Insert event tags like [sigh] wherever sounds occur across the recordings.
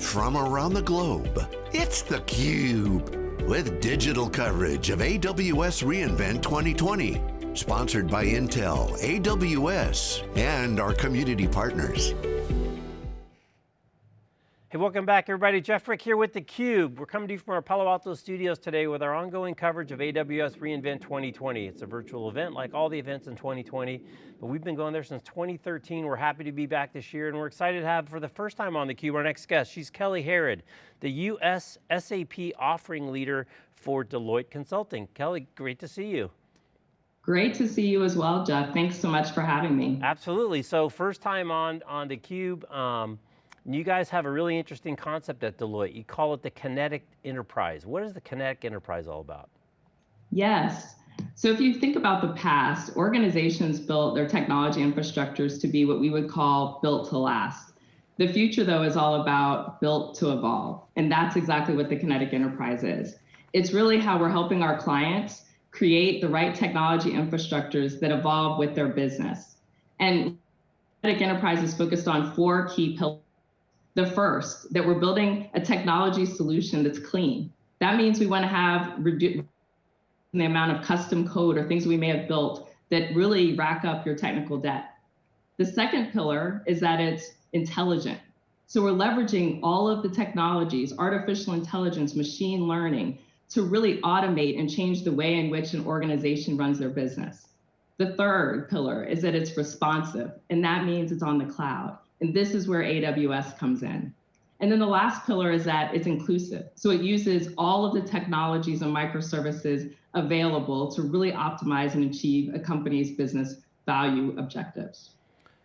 from around the globe. It's theCUBE, with digital coverage of AWS reInvent 2020. Sponsored by Intel, AWS, and our community partners. Hey, welcome back everybody. Jeff Frick here with theCUBE. We're coming to you from our Palo Alto studios today with our ongoing coverage of AWS reInvent 2020. It's a virtual event like all the events in 2020, but we've been going there since 2013. We're happy to be back this year and we're excited to have for the first time on theCUBE our next guest. She's Kelly Harrod, the US SAP offering leader for Deloitte Consulting. Kelly, great to see you. Great to see you as well, Jeff. Thanks so much for having me. Absolutely, so first time on, on theCUBE. Um, you guys have a really interesting concept at Deloitte. You call it the Kinetic Enterprise. What is the Kinetic Enterprise all about? Yes. So if you think about the past, organizations built their technology infrastructures to be what we would call built to last. The future though is all about built to evolve. And that's exactly what the Kinetic Enterprise is. It's really how we're helping our clients create the right technology infrastructures that evolve with their business. And Kinetic Enterprise is focused on four key pillars the first, that we're building a technology solution that's clean. That means we want to have the amount of custom code or things we may have built that really rack up your technical debt. The second pillar is that it's intelligent. So we're leveraging all of the technologies, artificial intelligence, machine learning, to really automate and change the way in which an organization runs their business. The third pillar is that it's responsive, and that means it's on the cloud. And this is where AWS comes in. And then the last pillar is that it's inclusive. So it uses all of the technologies and microservices available to really optimize and achieve a company's business value objectives.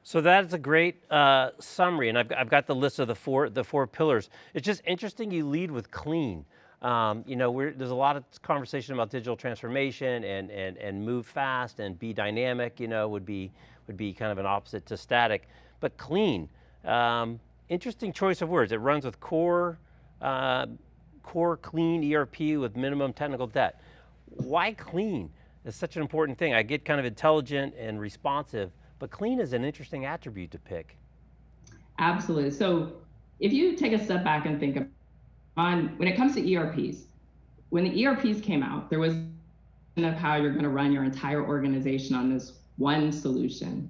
So that's a great uh, summary, and I've, I've got the list of the four, the four pillars. It's just interesting you lead with clean. Um, you know, there's a lot of conversation about digital transformation and, and, and move fast and be dynamic, you know, would be, would be kind of an opposite to static but clean. Um, interesting choice of words. It runs with core, uh, core clean ERP with minimum technical debt. Why clean? It's such an important thing. I get kind of intelligent and responsive, but clean is an interesting attribute to pick. Absolutely. So if you take a step back and think on when it comes to ERPs, when the ERPs came out, there was of how you're going to run your entire organization on this one solution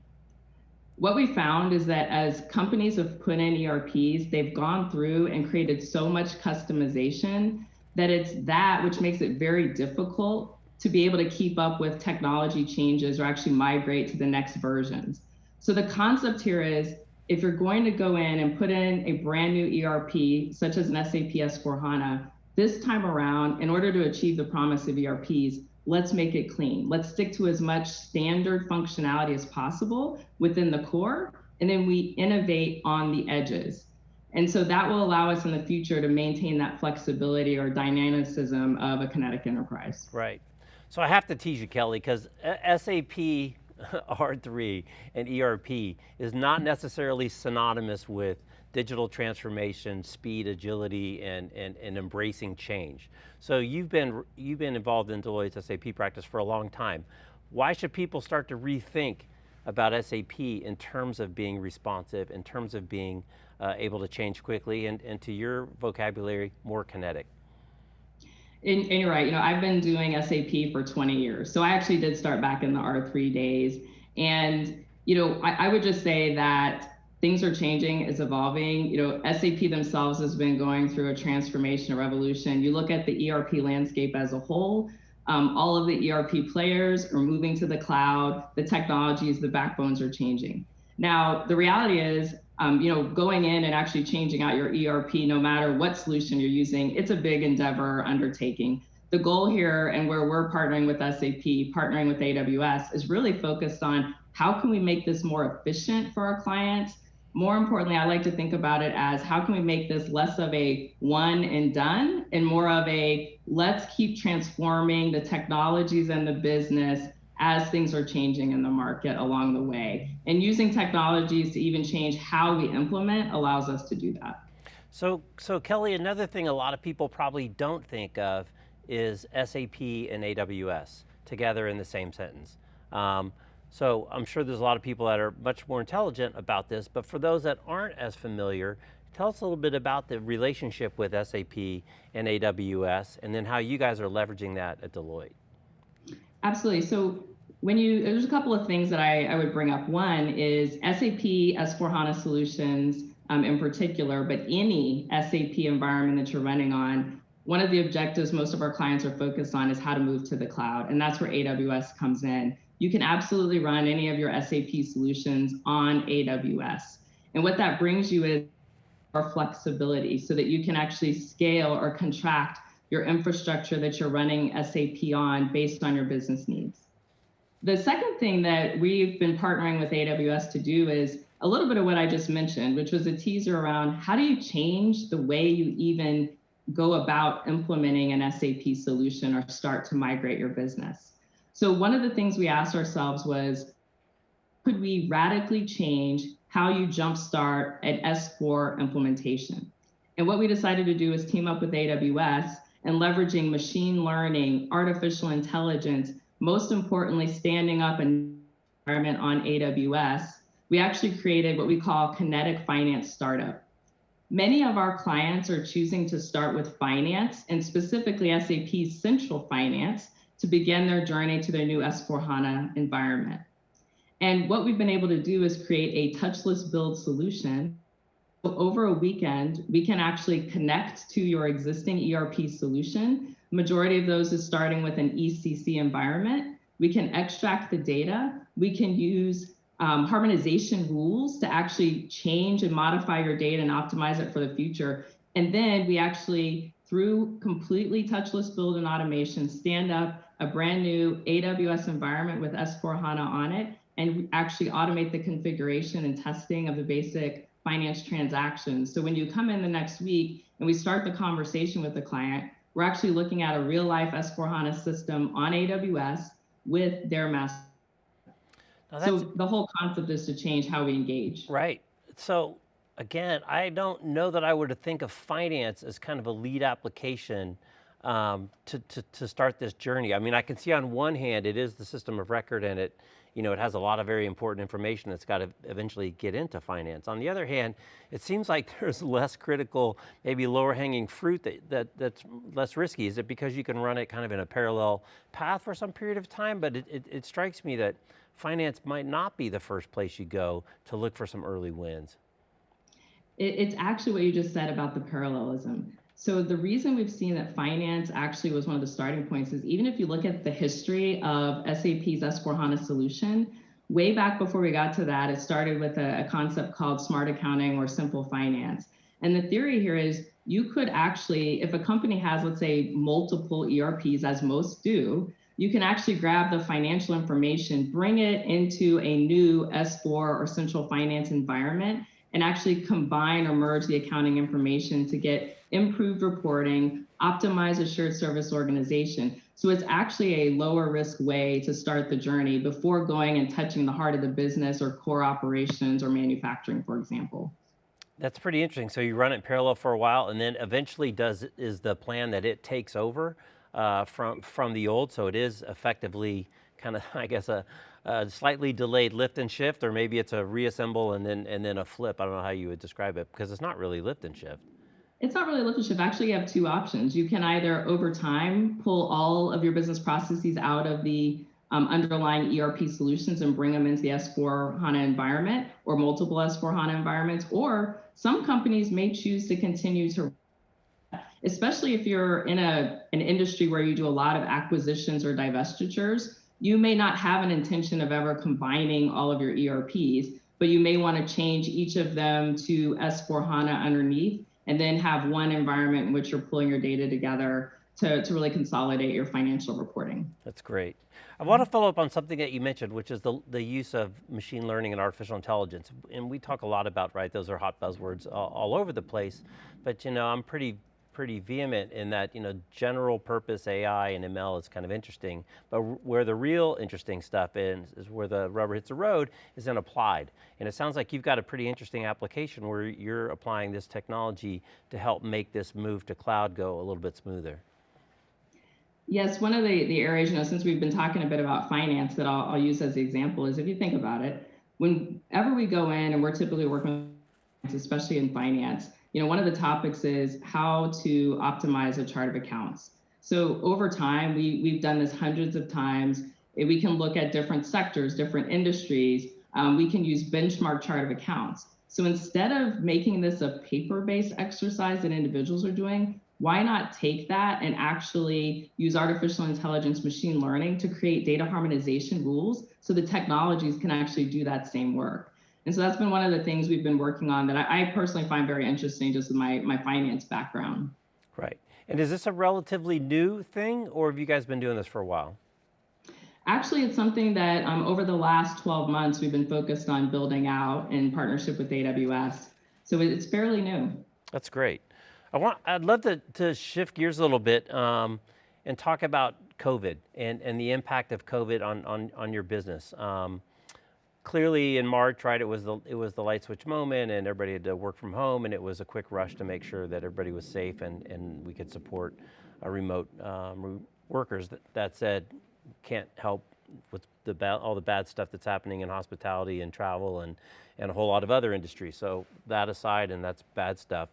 what we found is that as companies have put in ERPs, they've gone through and created so much customization that it's that which makes it very difficult to be able to keep up with technology changes or actually migrate to the next versions. So the concept here is if you're going to go in and put in a brand new ERP, such as an SAP S4HANA, this time around, in order to achieve the promise of ERPs, let's make it clean. Let's stick to as much standard functionality as possible within the core, and then we innovate on the edges. And so that will allow us in the future to maintain that flexibility or dynamicism of a kinetic enterprise. Right. So I have to tease you, Kelly, because SAP [laughs] R3 and ERP is not necessarily synonymous with digital transformation, speed, agility, and, and, and embracing change. So you've been, you've been involved in Deloitte's SAP practice for a long time. Why should people start to rethink about SAP in terms of being responsive, in terms of being uh, able to change quickly, and, and to your vocabulary, more kinetic? And, and, you're right, you know, I've been doing SAP for 20 years. So I actually did start back in the R3 days. And, you know, I, I would just say that things are changing, it's evolving. You know, SAP themselves has been going through a transformation, a revolution. You look at the ERP landscape as a whole, um, all of the ERP players are moving to the cloud, the technologies, the backbones are changing. Now, the reality is, um, you know, going in and actually changing out your ERP, no matter what solution you're using, it's a big endeavor undertaking. The goal here and where we're partnering with SAP, partnering with AWS, is really focused on how can we make this more efficient for our clients, more importantly, I like to think about it as how can we make this less of a one and done and more of a let's keep transforming the technologies and the business as things are changing in the market along the way. And using technologies to even change how we implement allows us to do that. So, so Kelly, another thing a lot of people probably don't think of is SAP and AWS together in the same sentence. Um, so I'm sure there's a lot of people that are much more intelligent about this, but for those that aren't as familiar, Tell us a little bit about the relationship with SAP and AWS, and then how you guys are leveraging that at Deloitte. Absolutely. So when you, there's a couple of things that I, I would bring up. One is SAP S4HANA solutions um, in particular, but any SAP environment that you're running on, one of the objectives most of our clients are focused on is how to move to the cloud. And that's where AWS comes in. You can absolutely run any of your SAP solutions on AWS. And what that brings you is more flexibility so that you can actually scale or contract your infrastructure that you're running SAP on based on your business needs. The second thing that we've been partnering with AWS to do is a little bit of what I just mentioned, which was a teaser around how do you change the way you even go about implementing an SAP solution or start to migrate your business. So one of the things we asked ourselves was, could we radically change how you jumpstart an S4 implementation? And what we decided to do is team up with AWS and leveraging machine learning, artificial intelligence, most importantly, standing up an environment on AWS, we actually created what we call Kinetic Finance Startup. Many of our clients are choosing to start with finance and specifically SAP Central Finance to begin their journey to their new S4HANA environment. And what we've been able to do is create a touchless build solution over a weekend, we can actually connect to your existing ERP solution. Majority of those is starting with an ECC environment. We can extract the data. We can use um, harmonization rules to actually change and modify your data and optimize it for the future. And then we actually, through completely touchless build and automation, stand up a brand new AWS environment with S4HANA on it and actually automate the configuration and testing of the basic finance transactions. So when you come in the next week and we start the conversation with the client, we're actually looking at a real life S4HANA system on AWS with their master. So the whole concept is to change how we engage. Right. So again, I don't know that I would have think of finance as kind of a lead application um, to, to, to start this journey. I mean, I can see on one hand, it is the system of record and it, you know, it has a lot of very important information that's got to eventually get into finance. On the other hand, it seems like [laughs] there's less critical, maybe lower hanging fruit that, that, that's less risky. Is it because you can run it kind of in a parallel path for some period of time? But it, it, it strikes me that finance might not be the first place you go to look for some early wins. It's actually what you just said about the parallelism. So the reason we've seen that finance actually was one of the starting points is even if you look at the history of SAP's S4HANA solution, way back before we got to that, it started with a, a concept called smart accounting or simple finance. And the theory here is you could actually, if a company has, let's say, multiple ERPs, as most do, you can actually grab the financial information, bring it into a new S4 or central finance environment, and actually combine or merge the accounting information to get improved reporting, optimize a shared service organization. So it's actually a lower risk way to start the journey before going and touching the heart of the business or core operations or manufacturing, for example. That's pretty interesting. So you run it parallel for a while and then eventually does is the plan that it takes over uh, from, from the old, so it is effectively kind of, [laughs] I guess, a, a, slightly delayed lift and shift, or maybe it's a reassemble and then, and then a flip. I don't know how you would describe it, because it's not really lift and shift. It's not really lift and shift. Actually, you have two options. You can either, over time, pull all of your business processes out of the um, underlying ERP solutions and bring them into the S4 HANA environment or multiple S4 HANA environments, or some companies may choose to continue to especially if you're in a, an industry where you do a lot of acquisitions or divestitures, you may not have an intention of ever combining all of your ERPs, but you may want to change each of them to S4 HANA underneath and then have one environment in which you're pulling your data together to, to really consolidate your financial reporting. That's great. I want to follow up on something that you mentioned, which is the, the use of machine learning and artificial intelligence. And we talk a lot about, right, those are hot buzzwords all, all over the place, but you know, I'm pretty pretty vehement in that, you know, general purpose AI and ML is kind of interesting, but where the real interesting stuff is, is where the rubber hits the road, is then applied. And it sounds like you've got a pretty interesting application where you're applying this technology to help make this move to cloud go a little bit smoother. Yes, one of the, the areas, you know, since we've been talking a bit about finance that I'll, I'll use as the example is if you think about it, whenever we go in and we're typically working, especially in finance, you know, one of the topics is how to optimize a chart of accounts. So over time, we, we've done this hundreds of times. We can look at different sectors, different industries. Um, we can use benchmark chart of accounts. So instead of making this a paper-based exercise that individuals are doing, why not take that and actually use artificial intelligence machine learning to create data harmonization rules so the technologies can actually do that same work. And so that's been one of the things we've been working on that I, I personally find very interesting just with my, my finance background. Right. And is this a relatively new thing or have you guys been doing this for a while? Actually, it's something that um, over the last 12 months, we've been focused on building out in partnership with AWS. So it's fairly new. That's great. I want, I'd love to, to shift gears a little bit um, and talk about COVID and, and the impact of COVID on, on, on your business. Um, clearly in March, right, it was the it was the light switch moment, and everybody had to work from home, and it was a quick rush to make sure that everybody was safe and and we could support a remote um, workers. That, that said, can't help with the all the bad stuff that's happening in hospitality and travel and and a whole lot of other industries. So that aside, and that's bad stuff.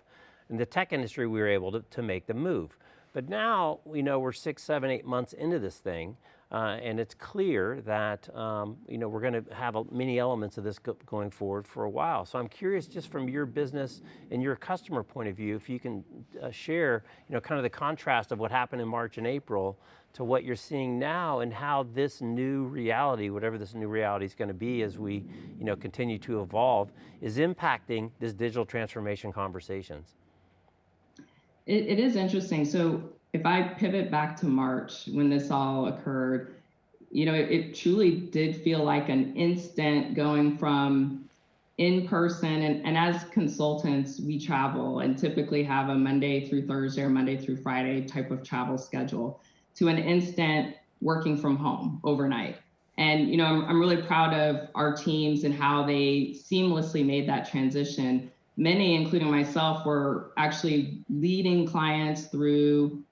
In the tech industry, we were able to, to make the move. But now, you know, we're six, seven, eight months into this thing. Uh, and it's clear that um, you know we're going to have a, many elements of this go going forward for a while. So I'm curious, just from your business and your customer point of view, if you can uh, share, you know, kind of the contrast of what happened in March and April to what you're seeing now, and how this new reality, whatever this new reality is going to be, as we you know continue to evolve, is impacting this digital transformation conversations. it, it is interesting. So if I pivot back to March when this all occurred, you know, it, it truly did feel like an instant going from in person and, and as consultants, we travel and typically have a Monday through Thursday or Monday through Friday type of travel schedule to an instant working from home overnight. And you know, I'm, I'm really proud of our teams and how they seamlessly made that transition. Many, including myself, were actually leading clients through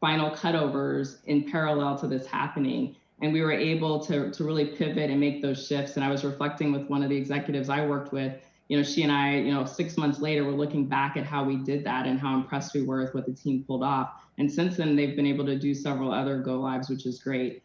final cutovers in parallel to this happening. And we were able to, to really pivot and make those shifts. And I was reflecting with one of the executives I worked with, you know, she and I, you know, six months later, we're looking back at how we did that and how impressed we were with what the team pulled off. And since then, they've been able to do several other go lives, which is great.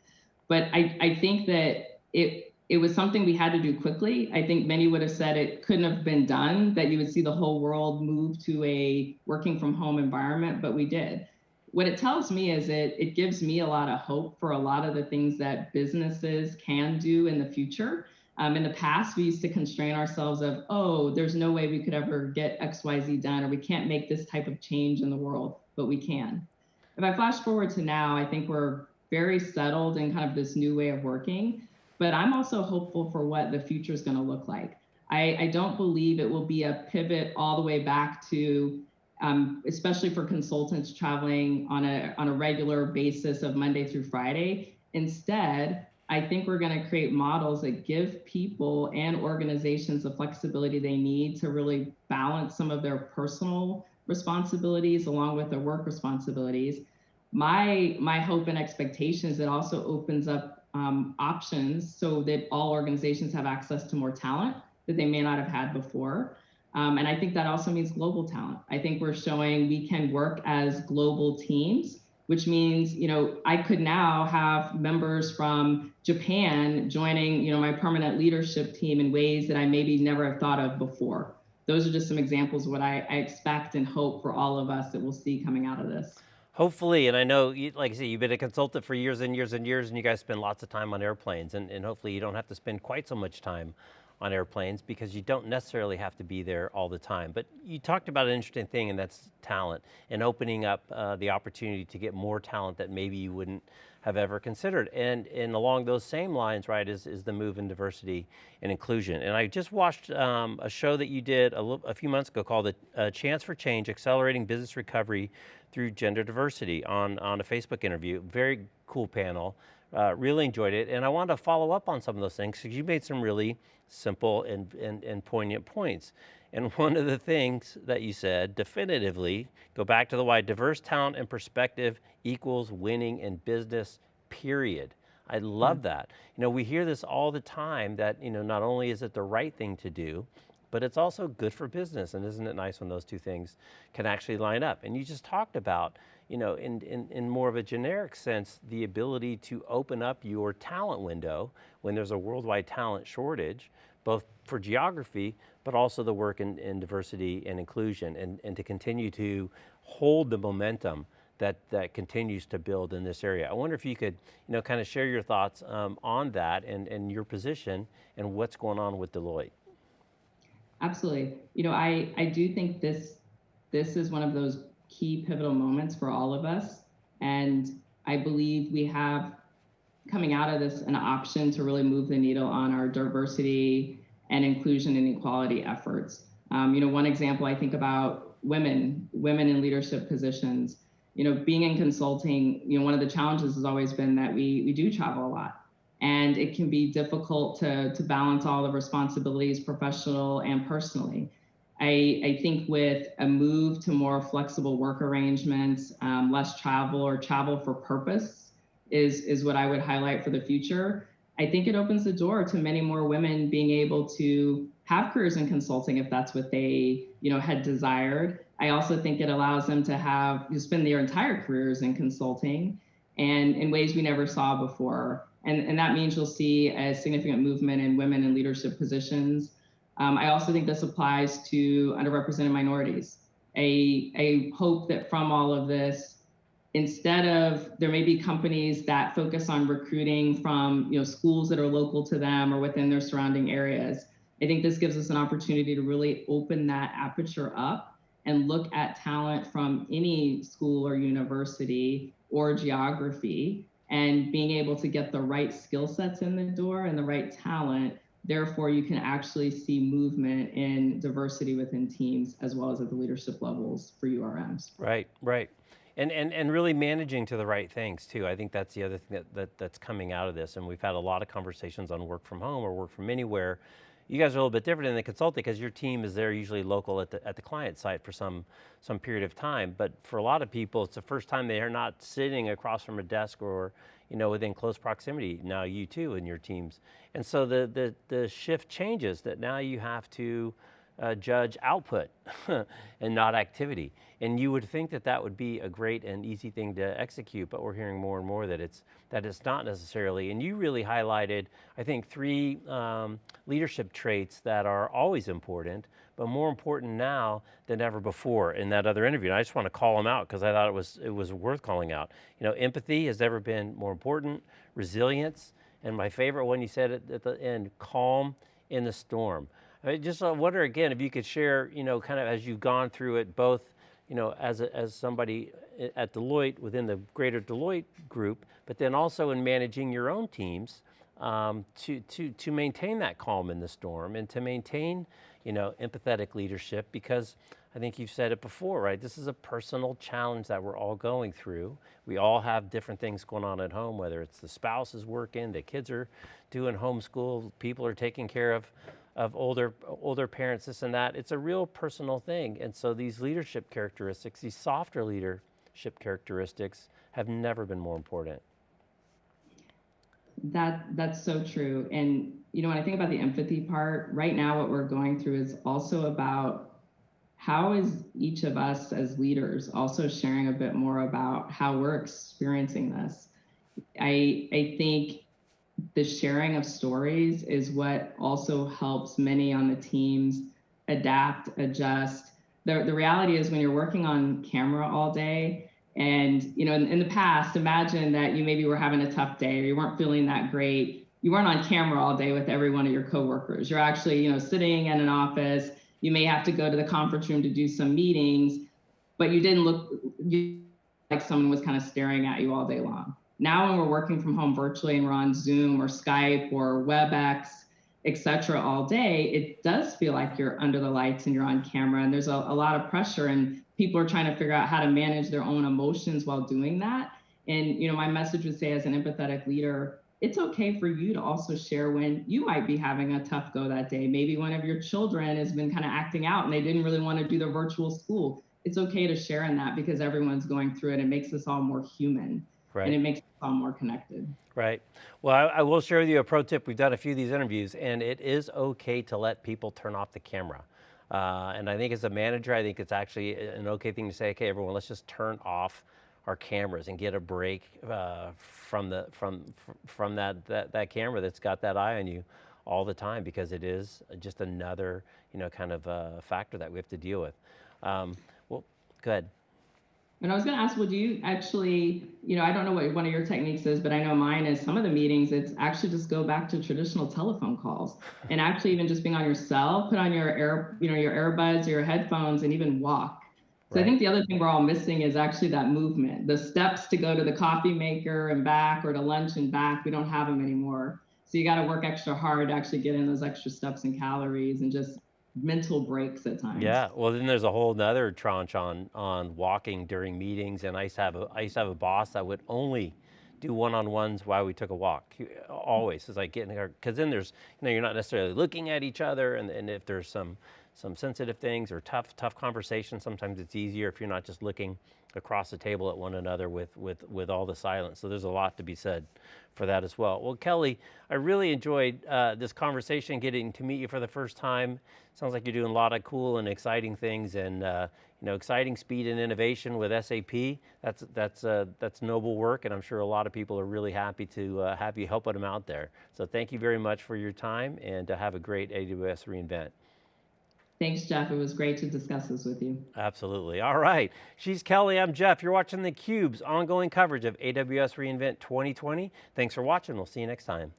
But I, I think that it it was something we had to do quickly. I think many would have said it couldn't have been done, that you would see the whole world move to a working from home environment, but we did what it tells me is it it gives me a lot of hope for a lot of the things that businesses can do in the future. Um, in the past, we used to constrain ourselves of, oh, there's no way we could ever get X, Y, Z done, or we can't make this type of change in the world, but we can. If I flash forward to now, I think we're very settled in kind of this new way of working, but I'm also hopeful for what the future is going to look like. I, I don't believe it will be a pivot all the way back to um, especially for consultants traveling on a, on a regular basis of Monday through Friday. Instead, I think we're going to create models that give people and organizations the flexibility they need to really balance some of their personal responsibilities along with their work responsibilities. My my hope and expectation is it also opens up um, options so that all organizations have access to more talent that they may not have had before. Um, and I think that also means global talent. I think we're showing we can work as global teams, which means, you know, I could now have members from Japan joining, you know, my permanent leadership team in ways that I maybe never have thought of before. Those are just some examples of what I, I expect and hope for all of us that we'll see coming out of this. Hopefully, and I know, like I say, you've been a consultant for years and years and years, and you guys spend lots of time on airplanes, and, and hopefully you don't have to spend quite so much time on airplanes because you don't necessarily have to be there all the time. But you talked about an interesting thing and that's talent and opening up uh, the opportunity to get more talent that maybe you wouldn't have ever considered. And, and along those same lines, right, is, is the move in diversity and inclusion. And I just watched um, a show that you did a, a, few months ago called A Chance for Change, Accelerating Business Recovery Through Gender Diversity on, on a Facebook interview. Very cool panel. Uh, really enjoyed it, and I wanted to follow up on some of those things because you made some really simple and, and, and poignant points. And [laughs] one of the things that you said definitively, go back to the why, diverse talent and perspective equals winning in business, period. I love mm. that. You know, we hear this all the time that, you know, not only is it the right thing to do, but it's also good for business. And isn't it nice when those two things can actually line up? And you just talked about, you know, in, in, in more of a generic sense, the ability to open up your talent window when there's a worldwide talent shortage, both for geography, but also the work in, in diversity and inclusion, and, and to continue to hold the momentum that, that continues to build in this area. I wonder if you could, you know, kind of share your thoughts um, on that and, and your position and what's going on with Deloitte. Absolutely. You know, I, I do think this, this is one of those key pivotal moments for all of us. And I believe we have coming out of this an option to really move the needle on our diversity and inclusion and equality efforts. Um, you know, one example I think about women, women in leadership positions. You know, being in consulting, you know, one of the challenges has always been that we we do travel a lot, and it can be difficult to to balance all the responsibilities, professional and personally. I, I think with a move to more flexible work arrangements, um, less travel or travel for purpose is, is what I would highlight for the future. I think it opens the door to many more women being able to have careers in consulting if that's what they, you know, had desired. I also think it allows them to have to spend their entire careers in consulting and in ways we never saw before. And, and that means you'll see a significant movement in women in leadership positions. Um, I also think this applies to underrepresented minorities. A, a hope that from all of this, instead of there may be companies that focus on recruiting from you know schools that are local to them or within their surrounding areas i think this gives us an opportunity to really open that aperture up and look at talent from any school or university or geography and being able to get the right skill sets in the door and the right talent therefore you can actually see movement in diversity within teams as well as at the leadership levels for urms right right and, and, and really managing to the right things too. I think that's the other thing that, that, that's coming out of this. And we've had a lot of conversations on work from home or work from anywhere. You guys are a little bit different in the consulting because your team is there usually local at the, at the client site for some, some period of time. But for a lot of people, it's the first time they are not sitting across from a desk or you know, within close proximity, now you too and your teams. And so the, the, the shift changes that now you have to uh, judge output [laughs] and not activity. And you would think that that would be a great and easy thing to execute, but we're hearing more and more that it's, that it's not necessarily. And you really highlighted, I think, three um, leadership traits that are always important, but more important now than ever before in that other interview. And I just want to call them out because I thought it was, it was worth calling out. You know, empathy has never been more important, resilience, and my favorite one you said at, at the end, calm in the storm. I just wonder again if you could share, you know, kind of as you've gone through it, both, you know, as a, as somebody at Deloitte within the greater Deloitte group, but then also in managing your own teams um, to to to maintain that calm in the storm and to maintain, you know, empathetic leadership because I think you've said it before, right? This is a personal challenge that we're all going through. We all have different things going on at home, whether it's the spouse is working, the kids are doing homeschool, people are taking care of of older, older parents, this and that. It's a real personal thing. And so these leadership characteristics, these softer leadership characteristics have never been more important. That that's so true. And you know, when I think about the empathy part, right now what we're going through is also about how is each of us as leaders also sharing a bit more about how we're experiencing this. I I think the sharing of stories is what also helps many on the teams adapt, adjust. The, the reality is when you're working on camera all day, and you know, in, in the past, imagine that you maybe were having a tough day or you weren't feeling that great. You weren't on camera all day with every one of your coworkers. You're actually, you know, sitting in an office. You may have to go to the conference room to do some meetings, but you didn't look like someone was kind of staring at you all day long. Now, when we're working from home virtually and we're on Zoom or Skype or WebEx, et cetera, all day, it does feel like you're under the lights and you're on camera. And there's a, a lot of pressure, and people are trying to figure out how to manage their own emotions while doing that. And you know, my message would say, as an empathetic leader, it's okay for you to also share when you might be having a tough go that day. Maybe one of your children has been kind of acting out and they didn't really want to do the virtual school. It's okay to share in that because everyone's going through it. It makes us all more human. Right. and it makes us all more connected. Right. Well, I, I will share with you a pro tip. We've done a few of these interviews, and it is okay to let people turn off the camera. Uh, and I think as a manager, I think it's actually an okay thing to say, okay, everyone, let's just turn off our cameras and get a break uh, from the from from that, that that camera that's got that eye on you all the time because it is just another you know kind of uh, factor that we have to deal with. Um, well, go ahead. And I was going to ask, well, do you actually, you know, I don't know what one of your techniques is, but I know mine is some of the meetings, it's actually just go back to traditional telephone calls and actually even just being on your cell, put on your air, you know, your earbuds, your headphones, and even walk. So Right. I think the other thing we're all missing is actually that movement, the steps to go to the coffee maker and back or to lunch and back. We don't have them anymore. So you got to work extra hard to actually get in those extra steps and calories and just mental breaks at times. Yeah, well then there's a whole nother tranche on on walking during meetings and I used to have a I used to have a boss that would only do one-on-ones while we took a walk. Always, it's like getting because then there's you know you're not necessarily looking at each other and, and if there's some some sensitive things or tough tough conversations, sometimes it's easier if you're not just looking across the table at one another with with with all the silence. So there's a lot to be said for that as well. Well, Kelly, I really enjoyed uh, this conversation, getting to meet you for the first time. Sounds like you're doing a lot of cool and exciting things, and uh, you know, exciting speed and innovation with SAP. That's that's uh, that's noble work, and I'm sure a lot of people are really happy to uh, have you helping them out there. So thank you very much for your time, and uh, have a great AWS reInvent. Thanks, Jeff. It was great to discuss this with you. Absolutely. All right. She's Kelly. I'm Jeff. You're watching theCUBE's ongoing coverage of AWS reInvent 2020. Thanks for watching. We'll see you next time.